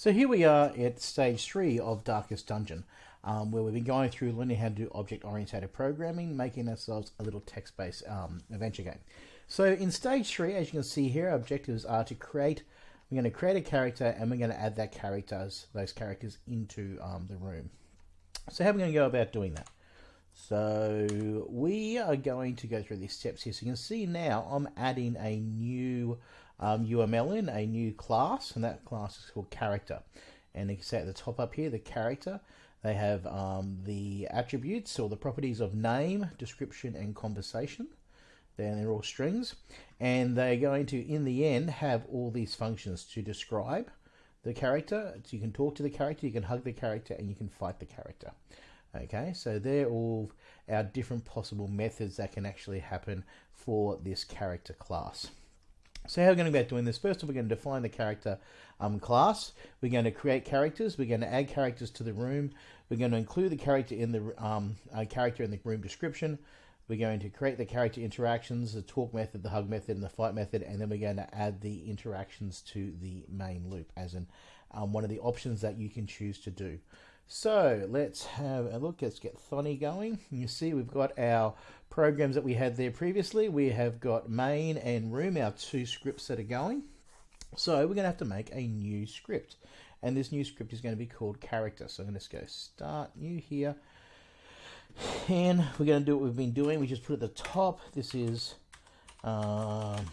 So here we are at stage three of Darkest Dungeon, um, where we've been going through learning how to do object-oriented programming, making ourselves a little text-based um, adventure game. So in stage three, as you can see here, our objectives are to create, we're going to create a character and we're going to add that characters, those characters into um, the room. So how are we going to go about doing that? So we are going to go through these steps here. So you can see now I'm adding a new um, UML in, a new class, and that class is called character. And you can see at the top up here, the character, they have um, the attributes or the properties of name, description, and conversation. Then they're all strings. And they're going to, in the end, have all these functions to describe the character. So you can talk to the character, you can hug the character, and you can fight the character. Okay, so they're all our different possible methods that can actually happen for this character class. So how are we going to go about doing this? First, of all, we're going to define the character um, class. We're going to create characters. We're going to add characters to the room. We're going to include the character in the um, uh, character in the room description. We're going to create the character interactions, the talk method, the hug method, and the fight method, and then we're going to add the interactions to the main loop, as in um, one of the options that you can choose to do. So let's have a look. Let's get Thonny going. You see we've got our programs that we had there previously. We have got main and room, our two scripts that are going. So we're going to have to make a new script. And this new script is going to be called character. So I'm going to go start new here. And we're going to do what we've been doing. We just put at the top, this is um,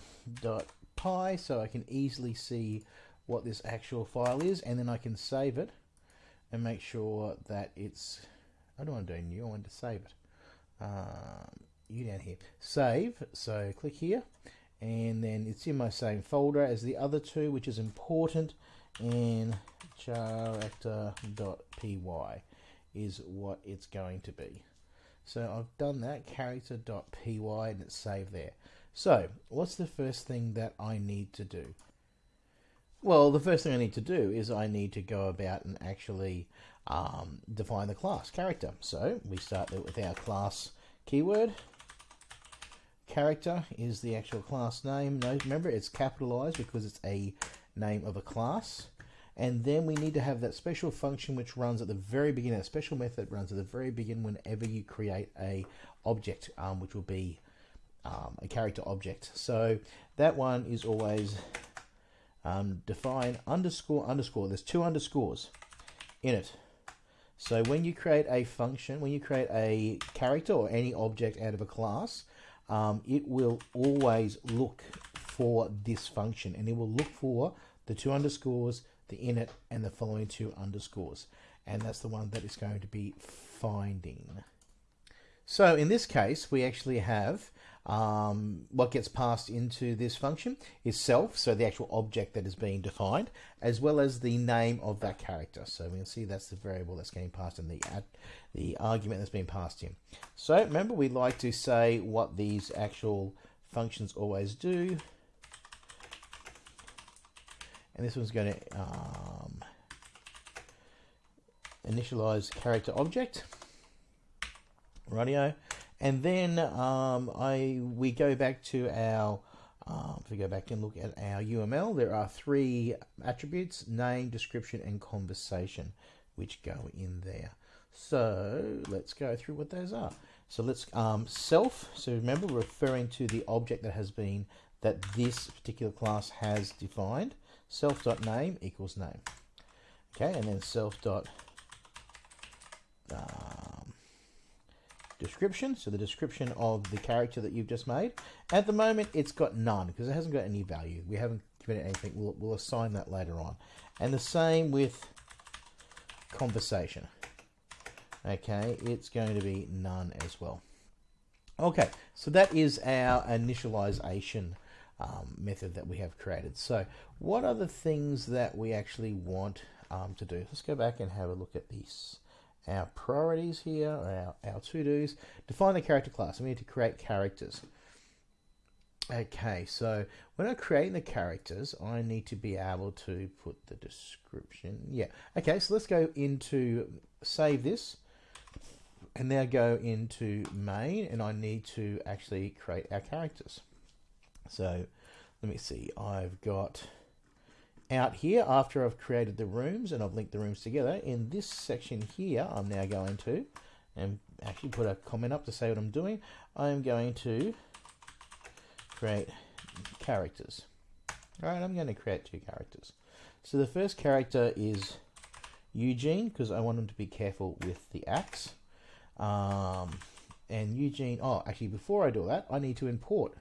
dot .py, so I can easily see what this actual file is. And then I can save it and make sure that it's I don't want to do new I want to save it. Um, you down here. Save so click here and then it's in my same folder as the other two which is important and character.py is what it's going to be. So I've done that character.py and it's saved there. So what's the first thing that I need to do well, the first thing I need to do is I need to go about and actually um, define the class character. So we start with our class keyword. Character is the actual class name. Remember, it's capitalized because it's a name of a class. And then we need to have that special function which runs at the very beginning. A special method runs at the very beginning whenever you create a object, um, which will be um, a character object. So that one is always um, define underscore underscore. There's two underscores in it. So when you create a function, when you create a character or any object out of a class, um, it will always look for this function and it will look for the two underscores, the init, and the following two underscores. And that's the one that is going to be finding. So in this case, we actually have um, what gets passed into this function is self, so the actual object that is being defined, as well as the name of that character. So we can see that's the variable that's getting passed in the the argument that's being passed in. So remember, we like to say what these actual functions always do. And this one's going to um, initialize character object. Radio. And then um, I we go back to our, um, if we go back and look at our UML, there are three attributes, name, description, and conversation, which go in there. So let's go through what those are. So let's um, self, so remember referring to the object that has been, that this particular class has defined. self dot name equals name. Okay, and then self dot uh, description, so the description of the character that you've just made. At the moment, it's got none because it hasn't got any value. We haven't given it anything. We'll, we'll assign that later on. And the same with conversation. Okay, it's going to be none as well. Okay, so that is our initialization um, method that we have created. So what are the things that we actually want um, to do? Let's go back and have a look at this our priorities here, our, our to-dos. Define the character class. We need to create characters. Okay, so when I'm creating the characters, I need to be able to put the description. Yeah, okay, so let's go into, save this, and now go into main, and I need to actually create our characters. So let me see, I've got out here after I've created the rooms and I've linked the rooms together. In this section here I'm now going to and actually put a comment up to say what I'm doing. I'm going to create characters. Alright I'm going to create two characters. So the first character is Eugene because I want him to be careful with the axe. Um, and Eugene oh actually before I do that I need to import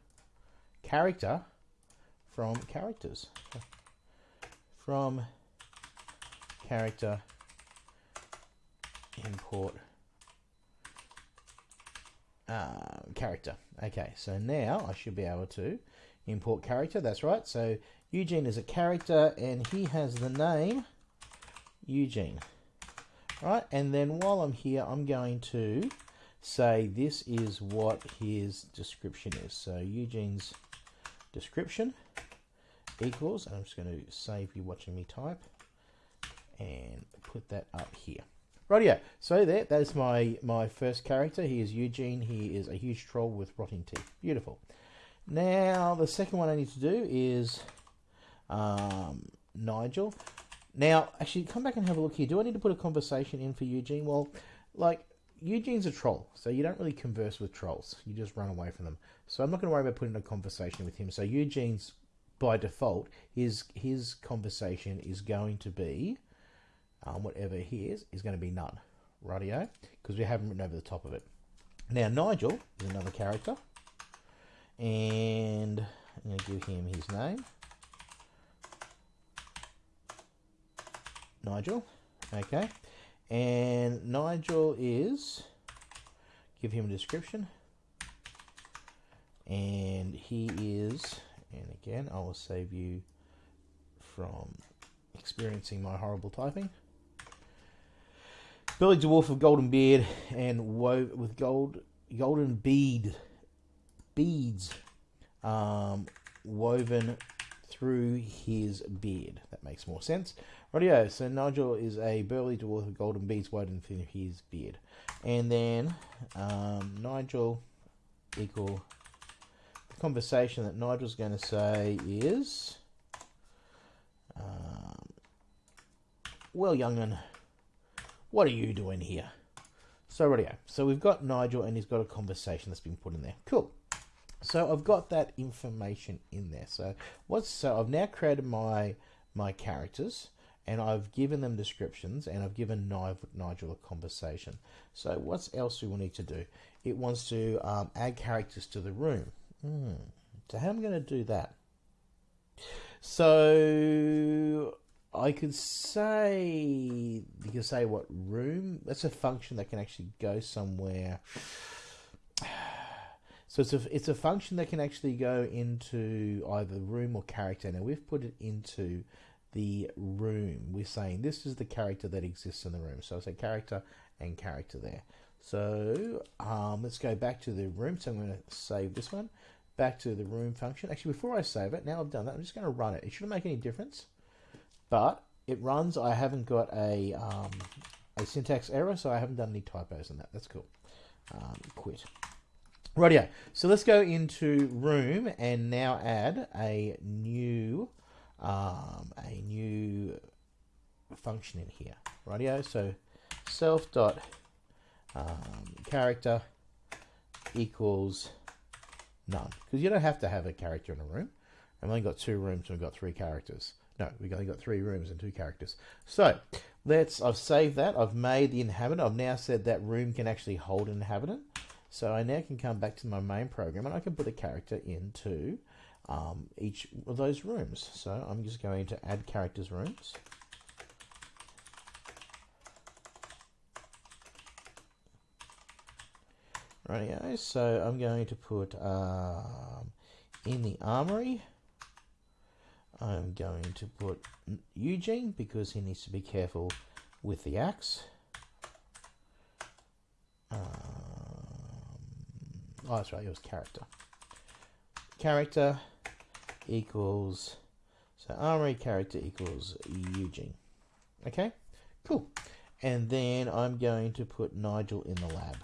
character from characters from character import uh, character. Okay, so now I should be able to import character. That's right. So Eugene is a character and he has the name Eugene. Right, and then while I'm here, I'm going to say this is what his description is. So Eugene's description equals, and I'm just going to save you watching me type and put that up here. Right, yeah. So there, that is my my first character. He is Eugene. He is a huge troll with rotting teeth. Beautiful. Now the second one I need to do is um, Nigel. Now, actually, come back and have a look here. Do I need to put a conversation in for Eugene? Well, like Eugene's a troll, so you don't really converse with trolls. You just run away from them. So I'm not going to worry about putting a conversation with him. So Eugene's by default, his his conversation is going to be um, whatever he is is going to be none, radio, because we haven't written over the top of it. Now Nigel is another character, and I'm going to give him his name, Nigel. Okay, and Nigel is give him a description, and he is and again I will save you from experiencing my horrible typing. Billy Dwarf of golden beard and wove with gold golden bead beads um, woven through his beard. That makes more sense. Rightio, so Nigel is a burly dwarf with golden beads woven through his beard. And then um, Nigel equal conversation that Nigel's going to say is, um, well, young'un, what are you doing here? So, radio. So we've got Nigel and he's got a conversation that's been put in there. Cool. So I've got that information in there. So what's so I've now created my my characters and I've given them descriptions and I've given Nigel a conversation. So what else do we need to do? It wants to um, add characters to the room. Hmm. So how am I going to do that? So I could say you can say what room. That's a function that can actually go somewhere. So it's a it's a function that can actually go into either room or character. Now we've put it into the room. We're saying this is the character that exists in the room. So I say character and character there. So um, let's go back to the room. So I'm going to save this one back to the room function. Actually, before I save it, now I've done that, I'm just going to run it. It shouldn't make any difference, but it runs. I haven't got a um, a syntax error, so I haven't done any typos in that. That's cool. Um, quit. Rightio. So let's go into room and now add a new um, a new function in here. Rightio. So self dot um, character equals None. Because you don't have to have a character in a room. I've only got two rooms and we've got three characters. No, we've only got three rooms and two characters. So, let's, I've saved that. I've made the inhabitant. I've now said that room can actually hold an inhabitant. So I now can come back to my main program and I can put a character into um, each of those rooms. So I'm just going to add characters rooms. Rightio, so I'm going to put um, in the armory, I'm going to put Eugene because he needs to be careful with the axe. Um, oh, that's right, it was character. Character equals, so armory character equals Eugene. Okay, cool. And then I'm going to put Nigel in the lab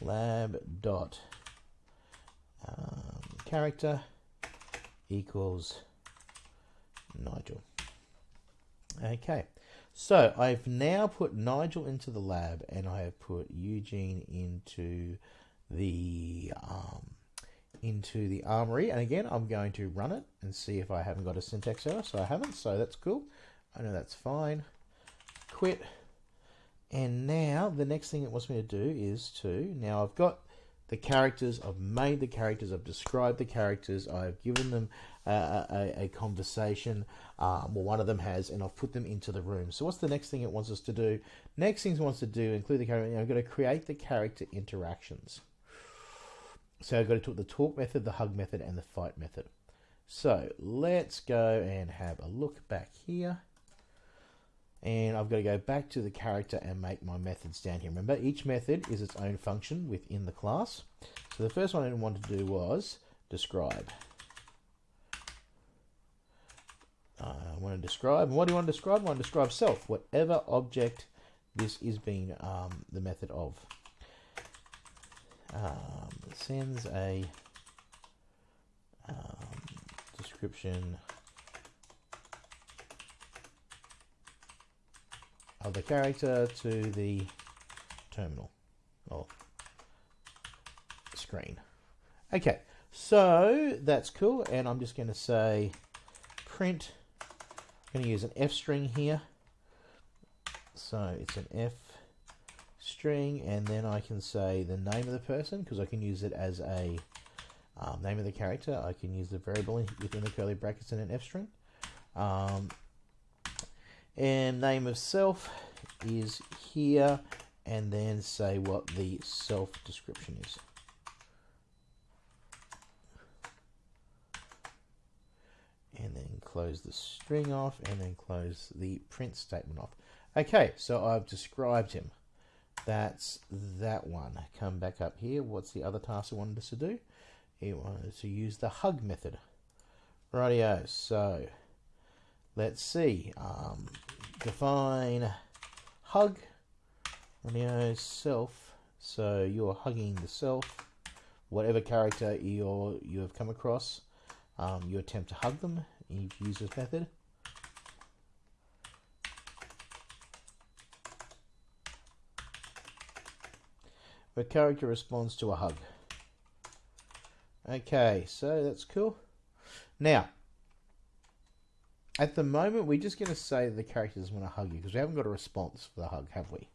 lab dot um, character equals Nigel. Okay, so I've now put Nigel into the lab and I have put Eugene into the um, into the armory. And again, I'm going to run it and see if I haven't got a syntax error. So I haven't, so that's cool. I know that's fine. Quit. And now the next thing it wants me to do is to, now I've got the characters, I've made the characters, I've described the characters, I've given them a, a, a conversation, um, well one of them has, and I've put them into the room. So what's the next thing it wants us to do? Next thing it wants to do, include the character, you know, I've got to create the character interactions. So I've got to talk the talk method, the hug method, and the fight method. So let's go and have a look back here and I've got to go back to the character and make my methods down here. Remember, each method is its own function within the class. So the first one I wanted to do was describe. Uh, I want to describe. And what do you want to describe? I want to describe self, whatever object this is being um, the method of. Um, sends a um, description of the character to the terminal or screen. Okay, so that's cool, and I'm just going to say print. I'm going to use an F string here. So it's an F string, and then I can say the name of the person because I can use it as a um, name of the character. I can use the variable within the curly brackets in an F string. Um, and name of self is here and then say what the self description is. And then close the string off and then close the print statement off. Okay, so I've described him. That's that one. Come back up here. What's the other task I wanted us to do? He wanted to use the hug method. Rightio, so let's see. Um, define hug on self. So you're hugging the self, whatever character you you have come across. Um, you attempt to hug them. You use this method. The character responds to a hug. Okay, so that's cool. Now, at the moment, we're just going to say the character doesn't want to hug you because we haven't got a response for the hug, have we?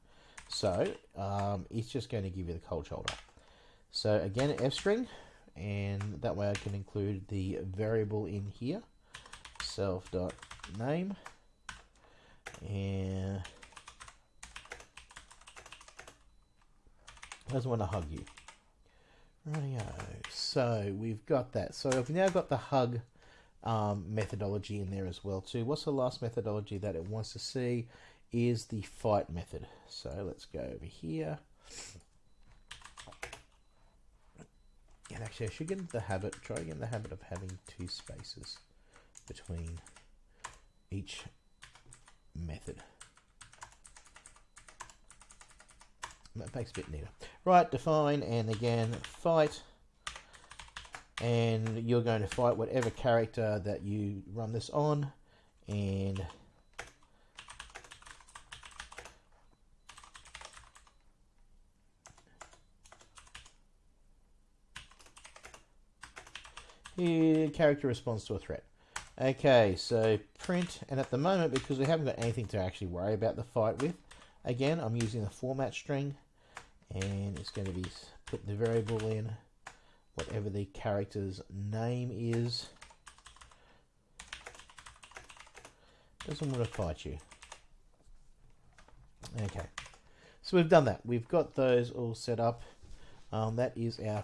So um, it's just going to give you the cold shoulder. So again, F string, and that way I can include the variable in here, self dot name, and doesn't want to hug you. Rightio. So we've got that. So I've now got the hug um, methodology in there as well too. What's the last methodology that it wants to see is the fight method. So let's go over here. And actually I should get into the habit, try to get in the habit of having two spaces between each method. That makes a bit neater. Right, define and again fight and you're going to fight whatever character that you run this on. And Here, character responds to a threat. Okay, so print, and at the moment, because we haven't got anything to actually worry about the fight with, again, I'm using the format string, and it's going to be put the variable in whatever the character's name is. Doesn't want to fight you. Okay, so we've done that. We've got those all set up. Um, that is our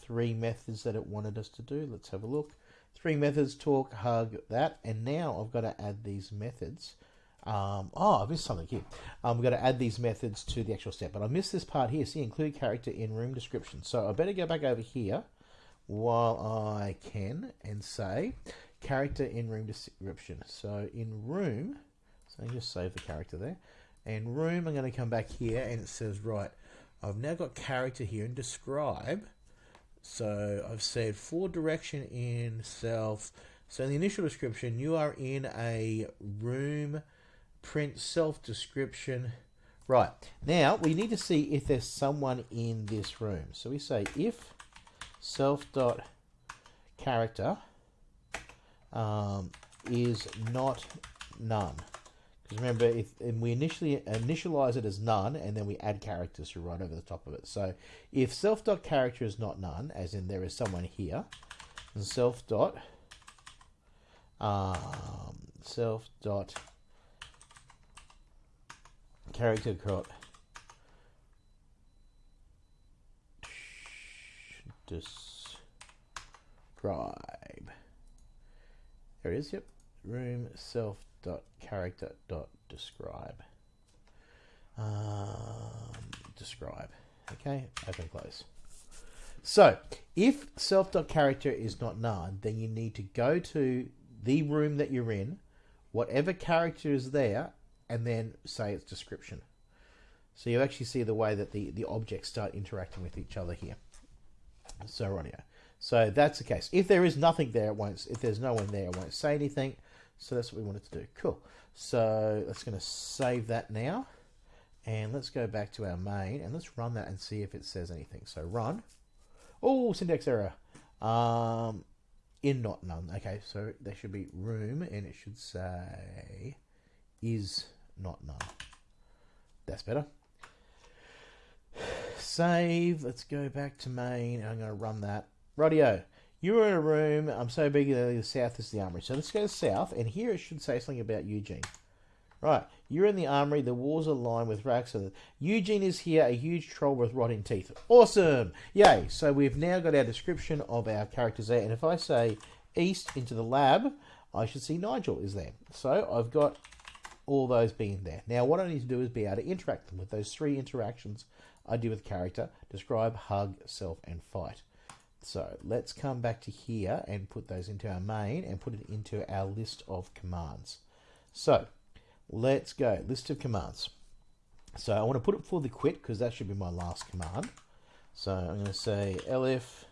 three methods that it wanted us to do. Let's have a look. Three methods, talk, hug, that. And now I've got to add these methods. Um, oh, I missed something here. Um, we've got to add these methods to the actual step. But I missed this part here. See, include character in room description. So I better go back over here while I can and say character in room description. So in room, so I just save the character there. And room, I'm going to come back here and it says, right, I've now got character here and describe. So I've said for direction in self. So in the initial description, you are in a room print self description. Right now we need to see if there's someone in this room. So we say if self dot character um, is not none. Because remember, if and we initially initialize it as none, and then we add characters to right over the top of it. So if self dot character is not none, as in there is someone here, and self dot um, self dot character dot describe. There it is. Yep, room self dot character dot describe. Um, describe. Okay, open close. So if self dot character is not none, then you need to go to the room that you're in, whatever character is there, and then say its description. So you actually see the way that the, the objects start interacting with each other here. So right. So that's the case. If there is nothing there, it won't. If there's no one there, it won't say anything. So that's what we wanted to do. Cool. So let's going to save that now. And let's go back to our main and let's run that and see if it says anything. So run. Oh, syntax error. Um, in not none. Okay, so there should be room and it should say is not none. That's better. Save. Let's go back to main. I'm going to run that. Radio. You're in a room. I'm so big that the south is the armory. So let's go south, and here it should say something about Eugene. Right, you're in the armory. The walls are lined with racks. Of Eugene is here, a huge troll with rotting teeth. Awesome! Yay! So we've now got our description of our characters there. And if I say east into the lab, I should see Nigel is there. So I've got all those being there. Now what I need to do is be able to interact them with those three interactions I do with character, describe, hug, self, and fight. So let's come back to here and put those into our main and put it into our list of commands. So let's go, list of commands. So I want to put it for the quit because that should be my last command. So I'm going to say elif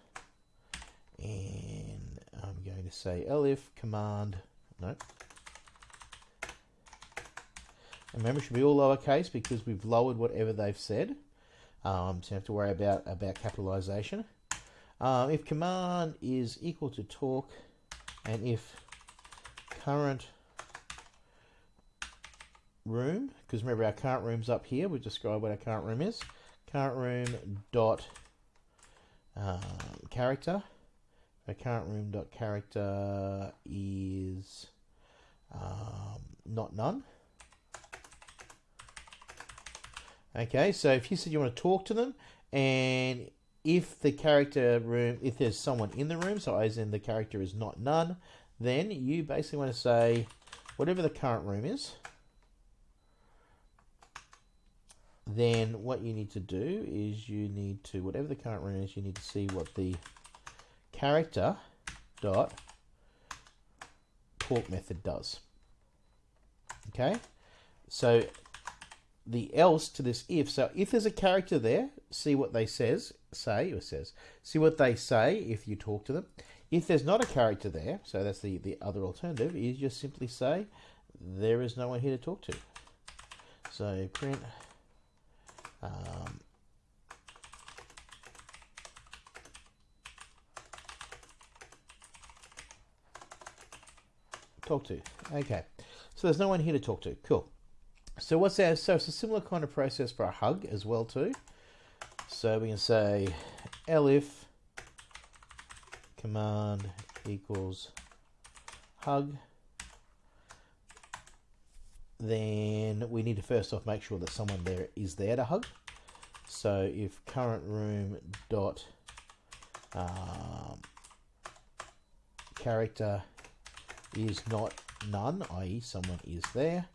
and I'm going to say elif command, no. Remember, it should be all lowercase because we've lowered whatever they've said. Um, so you have to worry about, about capitalization. Um, if command is equal to talk and if current room, because remember our current room's up here, we describe what our current room is. Current room dot um, character. Our current room dot character is um, not none. Okay, so if you said you want to talk to them and if the character room, if there's someone in the room, so as in the character is not none, then you basically want to say whatever the current room is. Then what you need to do is you need to, whatever the current room is, you need to see what the character dot talk method does. Okay, so the else to this if. So if there's a character there, see what they says say or says. See what they say if you talk to them. If there's not a character there, so that's the, the other alternative, is just simply say there is no one here to talk to. So print um, talk to. Okay, so there's no one here to talk to. Cool. So what's that? So it's a similar kind of process for a hug as well too. So we can say elif command equals hug. Then we need to first off make sure that someone there is there to hug. So if current room dot um, character is not none, i.e. someone is there,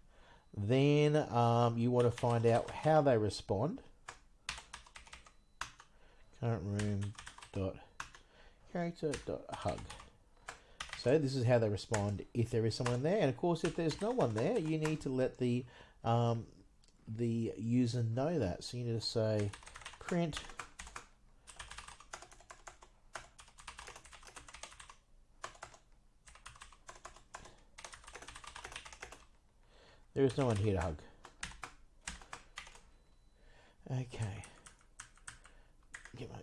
then um, you want to find out how they respond. Current room dot character dot hug. So this is how they respond if there is someone there, and of course, if there's no one there, you need to let the um, the user know that. So you need to say print There is no one here to hug. Okay. Get my.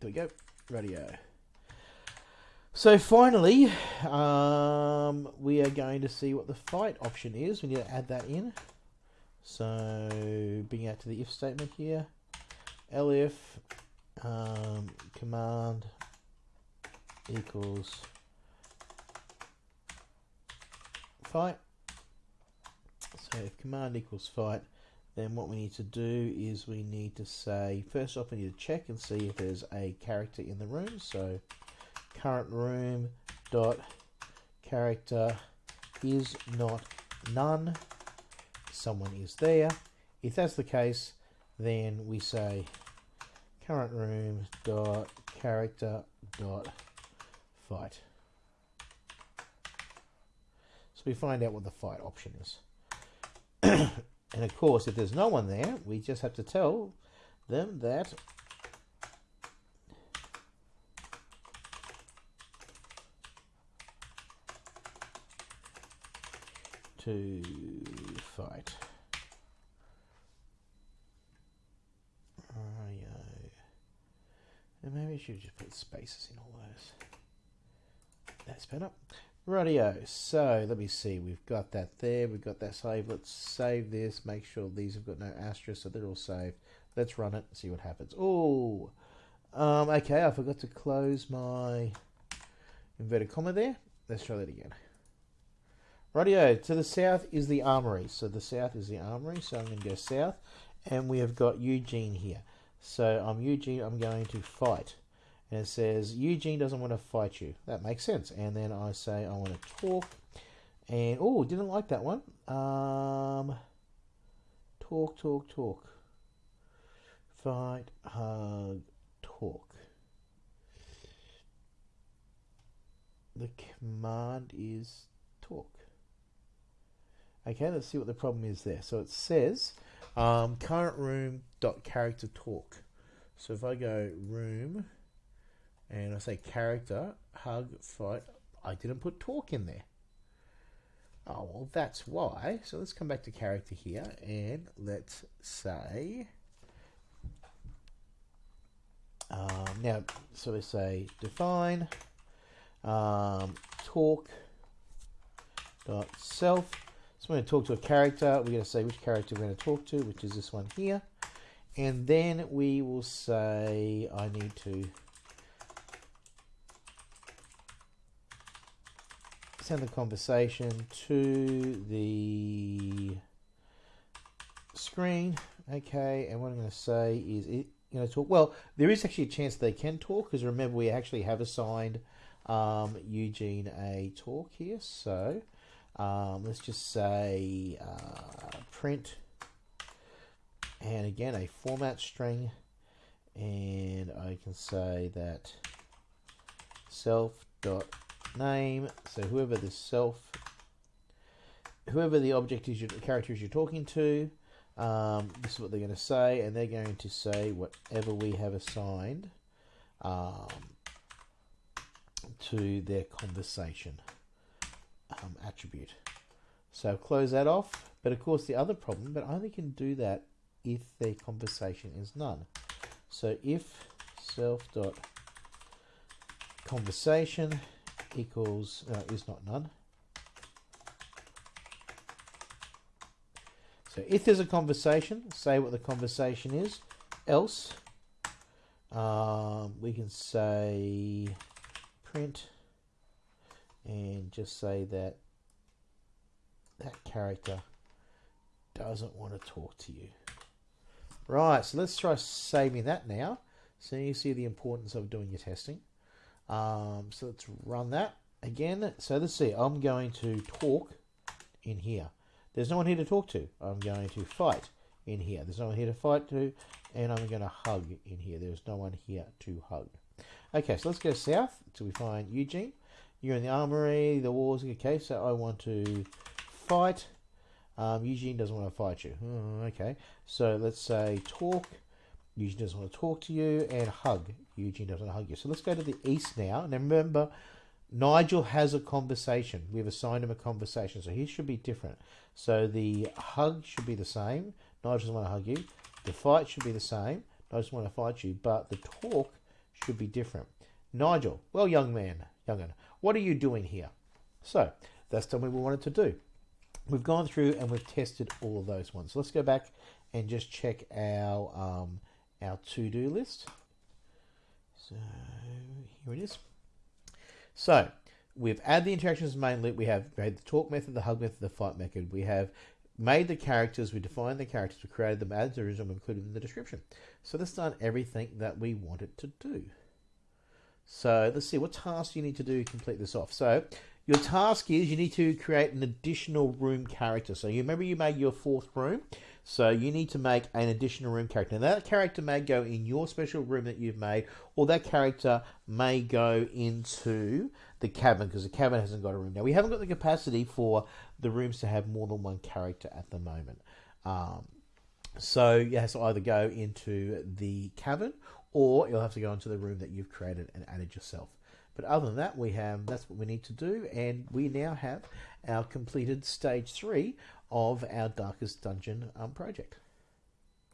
There we go. Radio. So finally, um, we are going to see what the fight option is. We need to add that in. So bring out to the if statement here. elif um, command equals fight. So if command equals fight, then what we need to do is we need to say, first off we need to check and see if there's a character in the room. So current room dot character is not none. Someone is there. If that's the case then we say current room dot character dot fight. So we find out what the fight option is and of course if there's no one there we just have to tell them that to fight. And maybe I should just put spaces in all those. That's better. Radio. So let me see. We've got that there. We've got that saved. Let's save this. Make sure these have got no asterisk, so they're all saved. Let's run it. See what happens. Oh, um, okay. I forgot to close my inverted comma there. Let's try that again. Radio to the south is the armory. So the south is the armory. So I'm going to go south. And we have got Eugene here. So I'm Eugene. I'm going to fight. And it says, Eugene doesn't want to fight you. That makes sense. And then I say, I want to talk. And, oh, didn't like that one. Um, talk, talk, talk. Fight, hug, talk. The command is talk. Okay, let's see what the problem is there. So it says um, current room dot character talk. So if I go room and I say character, hug, fight, I didn't put talk in there. Oh, well, that's why. So let's come back to character here and let's say, um, now, so we say define um, talk dot self so we're going to talk to a character. We're going to say which character we're going to talk to, which is this one here. And then we will say I need to send the conversation to the screen. Okay, and what I'm going to say is it going to talk. Well, there is actually a chance they can talk because remember we actually have assigned um, Eugene a talk here. So um, let's just say uh, print and again a format string and I can say that self dot name so whoever the self whoever the object is your characters you're talking to um, this is what they're going to say and they're going to say whatever we have assigned um, to their conversation um, attribute. So close that off. But of course the other problem, but I only can do that if their conversation is none. So if self dot conversation equals uh, is not none. So if there's a conversation, say what the conversation is. Else, um, we can say print and just say that that character doesn't want to talk to you. Right, so let's try saving that now. So you see the importance of doing your testing. Um, so let's run that again. So let's see, I'm going to talk in here. There's no one here to talk to. I'm going to fight in here. There's no one here to fight to. And I'm going to hug in here. There's no one here to hug. Okay, so let's go south until we find Eugene. You're in the armory, the wars. Okay, so I want to fight. Um, Eugene doesn't want to fight you. Oh, okay, so let's say talk. Eugene doesn't want to talk to you, and hug. Eugene doesn't want to hug you. So let's go to the east now. And remember, Nigel has a conversation. We've assigned him a conversation, so he should be different. So the hug should be the same. Nigel doesn't want to hug you. The fight should be the same. Nigel doesn't want to fight you, but the talk should be different. Nigel, well, young man, young young'un, what are you doing here? So that's what we wanted to do. We've gone through and we've tested all of those ones. So let's go back and just check our um, our to-do list. So here it is. So we've added the interactions main loop. We have made the talk method, the hug method, the fight method. We have made the characters, we defined the characters, we created them, added the original, included in the description. So that's done everything that we wanted to do. So let's see, what tasks you need to do to complete this off? So your task is you need to create an additional room character. So you remember you made your fourth room. So you need to make an additional room character. Now that character may go in your special room that you've made, or that character may go into the cabin because the cabin hasn't got a room. Now we haven't got the capacity for the rooms to have more than one character at the moment. Um, so you have to either go into the cabin or you'll have to go into the room that you've created and added yourself. But other than that, we have that's what we need to do, and we now have our completed stage three of our Darkest Dungeon um, project.